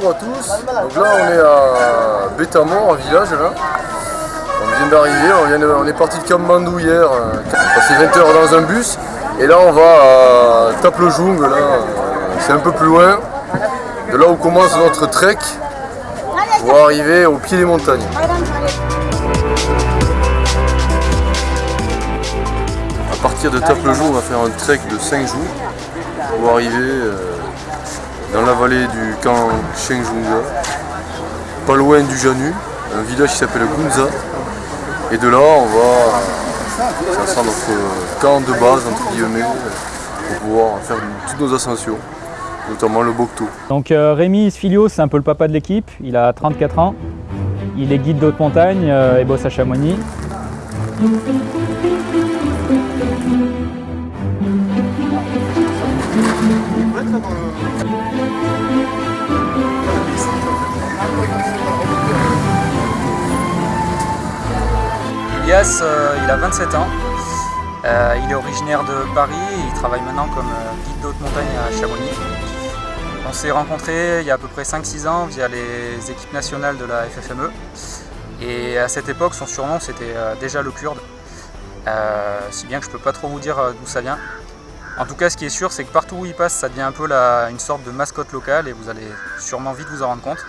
bonjour à tous. Donc là on est à Bétamont, en village là. On vient d'arriver, on, est parti de Kamandou hier, on a passé 20 heures dans un bus. Et là on va à Taple-Jung, là, c'est un peu plus loin. De là où commence notre trek pour arriver au pied des montagnes. À partir de Taple-Jung, on va faire un trek de 5 jours pour arriver euh, dans la vallée du camp Shengjunga, pas loin du Janu, un village qui s'appelle Gunza. Et de là, on va, ça notre camp de base, entre guillemets, pour pouvoir faire toutes nos ascensions, notamment le Bokto. Donc euh, Rémi Isfilio, c'est un peu le papa de l'équipe, il a 34 ans, il est guide d'autres montagnes euh, et bosse à Chamonix. Elias, euh, il a 27 ans. Euh, il est originaire de Paris et il travaille maintenant comme euh, guide d'haute montagne à Chamonix. On s'est rencontrés il y a à peu près 5-6 ans via les équipes nationales de la FFME. Et à cette époque, son surnom c'était déjà le Kurde. si bien que je peux pas trop vous dire d'où ça vient. En tout cas, ce qui est sûr, c'est que partout où il passe, ça devient un peu une sorte de mascotte locale et vous allez sûrement vite vous en rendre compte.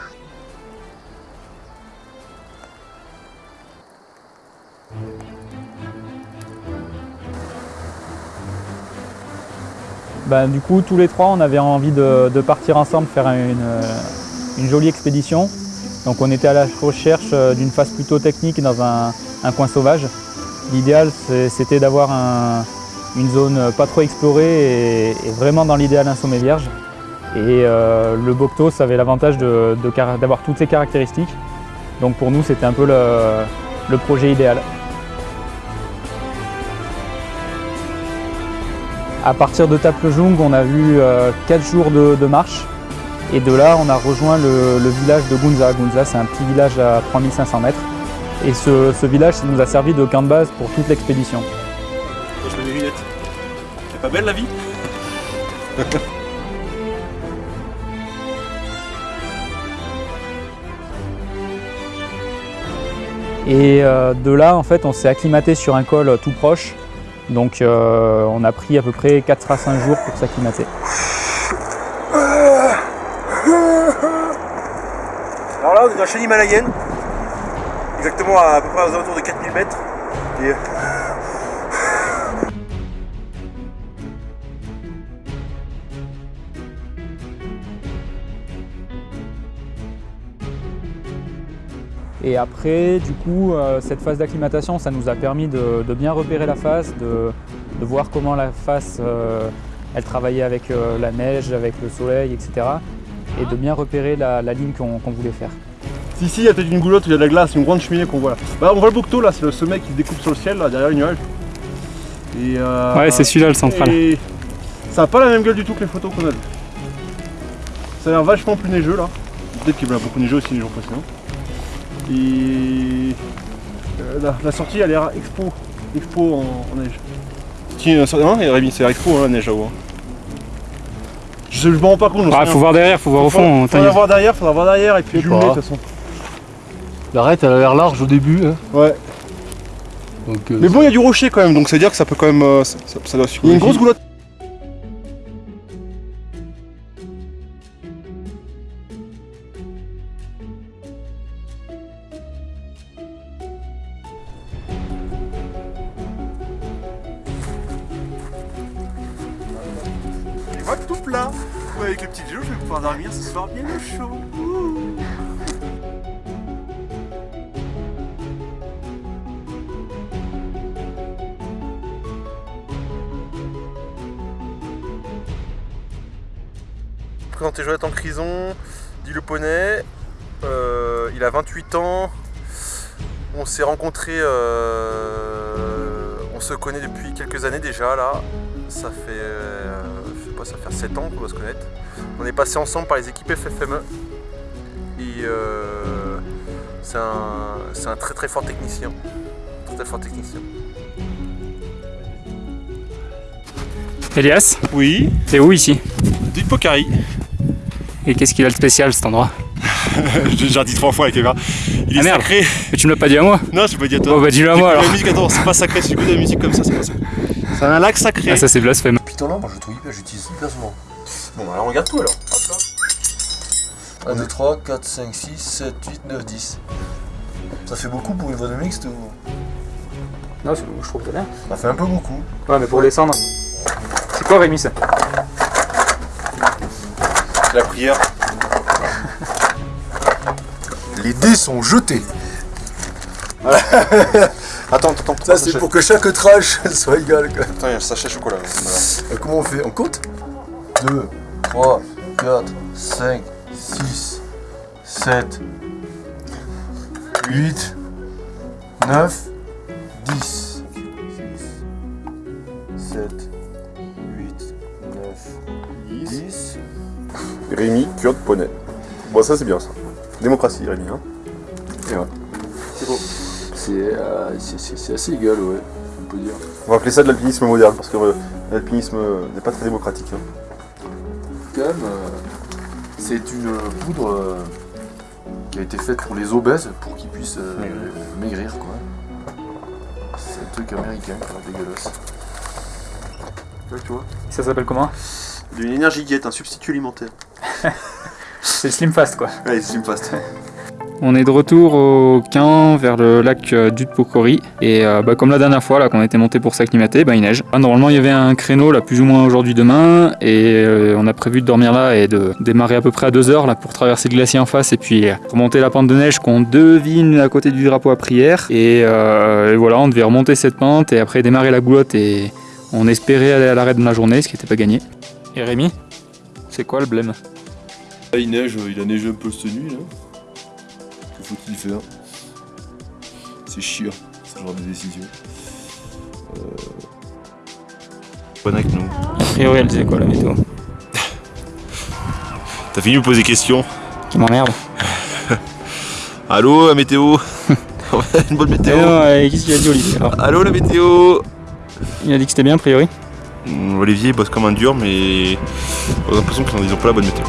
Ben, du coup, tous les trois, on avait envie de, partir ensemble faire une, jolie expédition. Donc on était à la recherche euh, d'une phase plutôt technique dans un, coin sauvage. L'idéal, c'était d'avoir une zone pas trop explorée et, vraiment dans l'idéal un sommet vierge. Et euh, le Bokto, ça avait l'avantage d'avoir toutes ces caractéristiques. Donc pour nous, c'était un peu le projet idéal. À partir de Taplejung, on a vu 4 euh, jours de, marche. Et de là, on a rejoint le, village de Gunza. Gunza, c'est un petit village à 3500 mètres. Et ce, village, ça nous a servi de camp de base pour toute l'expédition. Je mets mes lunettes. C'est pas belle la vie? Et euh, de là, en fait, on s'est acclimaté sur un col tout proche donc euh, on a pris à peu près 4 à 5 jours pour s'acclimater. Alors là on est dans la chaîne himalayenne, exactement à, peu près aux alentours de 4000 mètres. Et après, du coup, euh, cette phase d'acclimatation, ça nous a permis de, bien repérer la face, de, voir comment la face, euh, elle travaillait avec euh, la neige, avec le soleil, etc. Et de bien repérer la, ligne qu'on voulait faire. Si, si, il y a peut-être une goulotte, il y a de la glace, une grande cheminée qu'on voit là. Bah, on voit le boucteau là, c'est le sommet qui se découpe sur le ciel, là, derrière le nuage. ouais, c'est celui-là le central. Et ça n'a pas la même gueule du tout que les photos qu'on a vues. Ça a l'air vachement plus neigeux là. Peut-être qu'il va beaucoup neigeux aussi les jours précédents. Et euh, la, sortie elle a l'air expo, expo en, neige. Tiens, hein, c'est expo hein, la neige là-haut. Hein. Je, me rends pas compte. Il faut voir derrière, faut voir au fond. Faudra voir derrière, faudra voir derrière et puis jumeler de toute façon. L'arête elle a l'air large au début. Hein. Ouais. Euh, Mais bon il y a du rocher quand même donc c'est à dire que ça peut quand même. Euh, ça, doit Il y a une grosse goulotte. Avec le petit jeu, je vais pouvoir dormir ce soir bien au chaud. Présenté Jonathan Crison, dit le poney. Euh, il a 28 ans. On s'est rencontrés, euh, on se connaît depuis quelques années déjà là. Ça fait euh, ça fait 7 ans qu'on doit se connaître. On est passé ensemble par les équipes FFME. Et euh, c'est un, très très fort technicien. Très très fort technicien. Elias Oui C'est où ici? Du Pocari. Et qu'est-ce qu'il a de spécial cet endroit? J'ai déjà dit trois fois avec Eva. Il est Ah, merde. sacré. Mais tu me l'as pas dit à moi Non, je peux pas dire toi. Bon bah dis-le à moi alors La musique, attends, c'est pas sacré. Si j'écoute de la musique comme ça, c'est pas ça. C'est un lac sacré. Ah ça c'est blasphème. Là, moi je trouve hyper, j'utilise hyper souvent. Bon, bah alors regarde tout alors. 1, 2, 3, 4, 5, 6, 7, 8, 9, 10. Ça fait beaucoup pour une voix de mixte ou? Non, je trouve que bien. Ça fait un peu beaucoup. Ouais, mais pour descendre. C'est quoi Rémi ça? La prière. Les dés sont jetés. Attends, attends. Ça c'est pour que chaque trash soit égal. quoi. Attends, il y a le sachet chocolat. là. Voilà. Euh, Comment on fait? On compte 2, 3, 4, 5, 6, 7, 8, 9, 10. 7, 8, 9, 10. Rémi, Kurde, Poney. Bon, ça c'est bien ça. Démocratie, Rémi. Hein. Et ouais. C'est euh, c'est- c'est- assez égal, ouais, on peut dire. On va appeler ça de l'alpinisme moderne parce que euh, l'alpinisme euh, n'est pas très démocratique. hein. Quand même, euh, c'est une poudre euh, qui a été faite pour les obèses pour qu'ils puissent euh, maigrir, quoi. C'est un truc américain, quoi, dégueulasse. Ouais, tu vois? Ça s'appelle comment? D'une énergie guette, un substitut alimentaire. C'est le Slim Fast quoi. C'est une fast. On est de retour au Quin vers le lac euh, d'Utpokori et euh, bah, comme la dernière fois là qu'on était monté pour s'acclimater, bah, il neige. Ah, normalement il y avait un créneau là plus ou moins aujourd'hui demain et euh, on a prévu de dormir là et de démarrer à peu près à 2 heures là pour traverser le glacier en face et puis euh, remonter la pente de neige qu'on devine à côté du drapeau à prière et, euh, et voilà on devait remonter cette pente et après démarrer la goulotte et on espérait aller à l'arrêt de la journée ce qui n'était pas gagné. Et Rémi, c'est quoi le blême? Là, il neige, il a neigé un peu cette nuit, là. Que faut-il faire C'est chiant, ce genre de décision. Bonne avec nous. A priori elle disait quoi la météo? T'as fini de me poser des questions? Qui m'emmerde Allô, la météo? Une bonne météo. Euh, qu'est-ce qu'il a dit Olivier alors? Allô, la météo? Il a dit que c'était bien a priori. Hum, Olivier bosse comme un dur, mais on a l'impression qu'ils ont pas la bonne météo.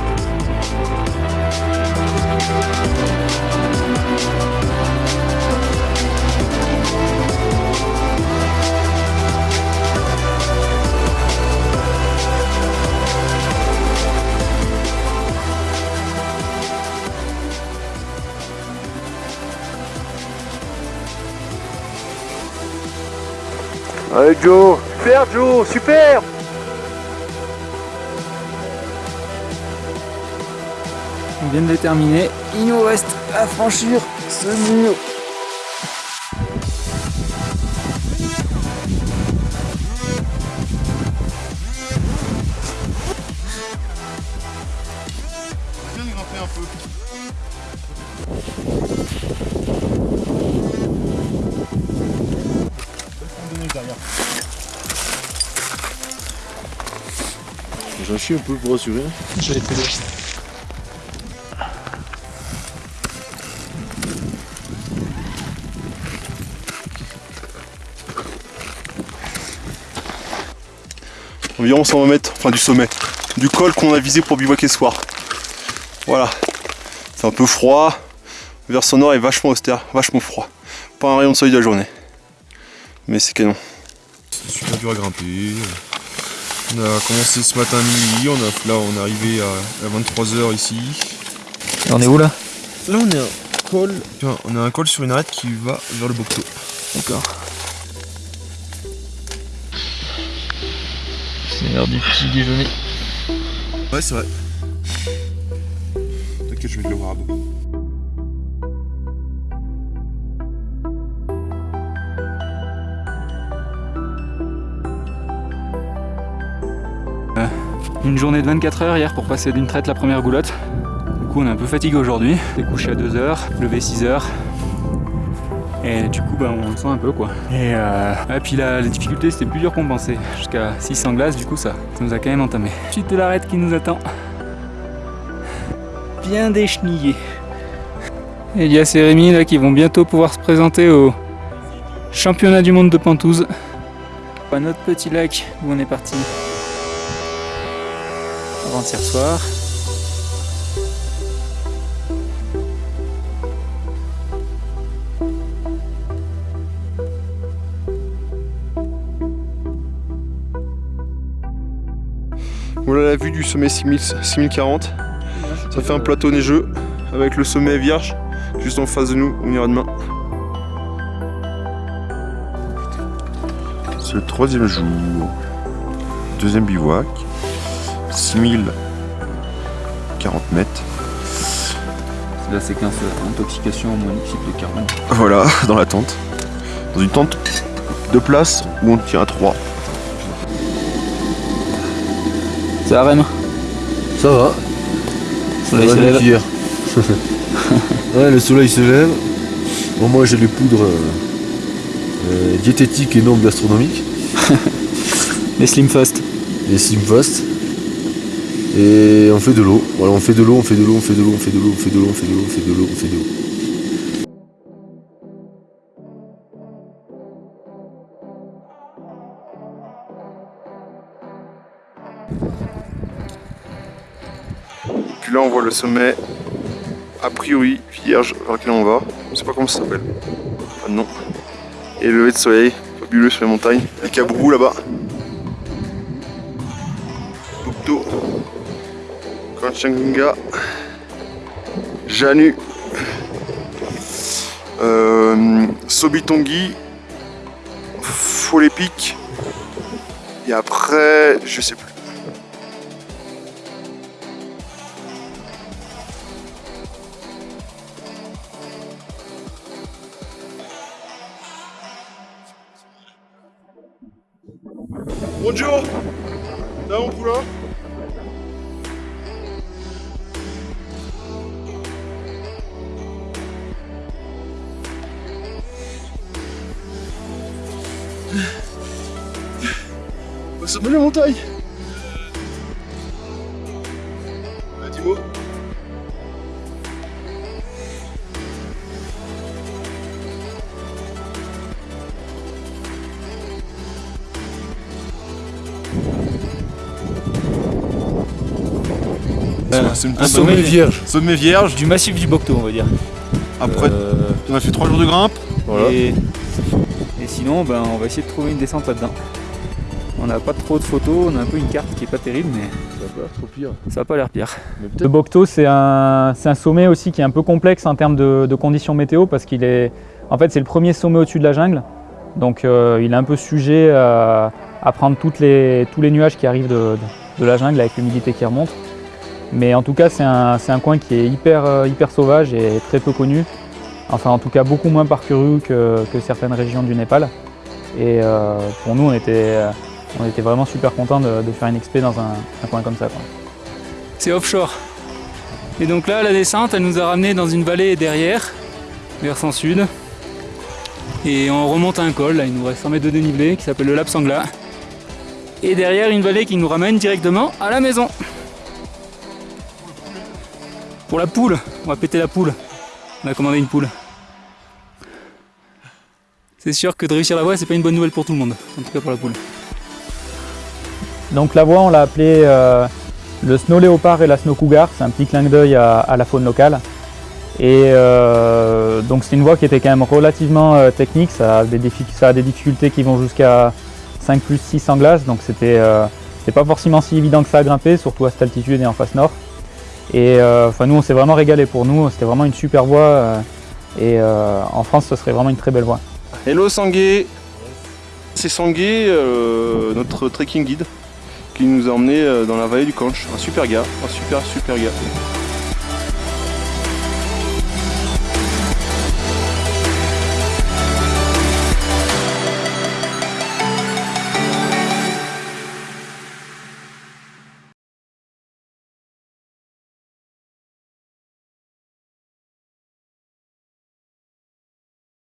Allez Joe Super Joe Super On vient de les terminer. Il nous reste à franchir ce mur. J'en chie un peu pour rassurer. Environ 120 mètres, enfin du sommet, du col qu'on a visé pour bivouaquer ce soir. Voilà. C'est un peu froid. Le versant nord est vachement austère, vachement froid. Pas un rayon de soleil de la journée. Mais c'est canon. C'est super dur à grimper. On a commencé ce matin à minuit, on a, là on est arrivé à, 23h ici. on est où là? Là on est un col, tiens, on a un col sur une arête qui va vers le Bocto. D'accord. C'est l'heure du petit déjeuner. Ouais c'est vrai. T'inquiète je vais te le voir à bout. Une journée de 24 heures hier pour passer d'une traite la première goulotte. Du coup on est un peu fatigué aujourd'hui. Est couché à 2 heures, levé 6 heures. Et du coup bah, on le sent un peu quoi. Et, euh... puis la, la difficulté c'était plus dur qu'on pensait. Jusqu'à 600 glaces du coup ça, ça nous a quand même entamé. Suite de l'arête qui nous attend. Bien déchenillé. Et Rémi là qui vont bientôt pouvoir se présenter au championnat du monde de Pentouze. À notre petit lac où on est parti avant-hier soir. Voilà la vue du sommet 6040. Ça fait un plateau neigeux avec le sommet vierge juste en face de nous. On ira demain. C'est le troisième jour. Deuxième bivouac. 6040 mètres. C'est la séquence intoxication monoxyde de carbone. Voilà, dans la tente. Dans une tente de place où on tient à 3. C'est la Rem? Ça va. Soleil Ça se va lève. mieux qu'hier. ouais, le soleil se lève. Bon, moi j'ai les poudres euh, euh, diététiques et non gastronomiques. Les Slim Fast. Les Simfast. Et on fait de l'eau. Voilà, on fait de l'eau, on fait de l'eau, on fait de l'eau, on fait de l'eau, on fait de l'eau, on fait de l'eau, on fait de l'eau, on fait de l'eau. Puis là on voit le sommet a priori vierge vers lequel on va. Je sais pas comment ça s'appelle. Ah non. Et le lever de soleil, fabuleux sur les montagnes. Les cabrous là-bas. Kanchenjunga. Janu. Euh, Sobitongi. Folépic. Et après, je sais plus. Bonjour Là poulain Sommet de la montagne Un sommet vierge. sommet vierge. Du massif du Bocto, on va dire. Après, Euh, on a fait 3 jours de grimpe. voilà. Et, et sinon, ben, on va essayer de trouver une descente là-dedans. On n'a pas trop de photos, on a un peu une carte qui est pas terrible, mais Ça va pas trop pire. ça n'a pas l'air pire. Le. Bocto, c'est un, sommet aussi qui est un peu complexe en termes de, de conditions météo parce qu'il est, en fait, c'est le premier sommet au-dessus de la jungle. Donc, euh, il est un peu sujet à, à prendre toutes les, tous les nuages qui arrivent de, de- de la jungle avec l'humidité qui remonte. Mais en tout cas, c'est un, c'est un coin qui est hyper, euh, hyper sauvage et très peu connu. Enfin, en tout cas, beaucoup moins parcouru que, que certaines régions du Népal. Et euh, pour nous, on était, euh, on était vraiment super contents de, faire une expé dans un, coin comme ça. c'est offshore. Et donc là, la descente, elle nous a ramené dans une vallée derrière, versant sud. Et on remonte à un col, là, il nous reste 100 mètres de dénivelé, qui s'appelle le Lap Sangla. Et derrière, une vallée qui nous ramène directement à la maison. Pour la poule, on va péter la poule. On a commandé une poule. C'est sûr que de réussir la voie, c'est pas une bonne nouvelle pour tout le monde, en tout cas pour la poule. Donc la voie, on l'a appelée euh, le snow léopard et la snow cougar. C'est un petit clin d'œil à, la faune locale. Et euh, donc c'est une voie qui était quand même relativement euh, technique. Ça a, des difficultés qui vont jusqu'à 5 plus 6 en glace. Donc c'était pas forcément si évident que ça à grimper, surtout à cette altitude et en face nord. Et enfin nous, on s'est vraiment régalé pour nous. C'était vraiment une super voie. et en France, ce serait vraiment une très belle voie. Hello Sangué C'est Sangué, notre trekking guide, qui nous a emmené euh, dans la vallée du Canche. Un super gars, un super super gars.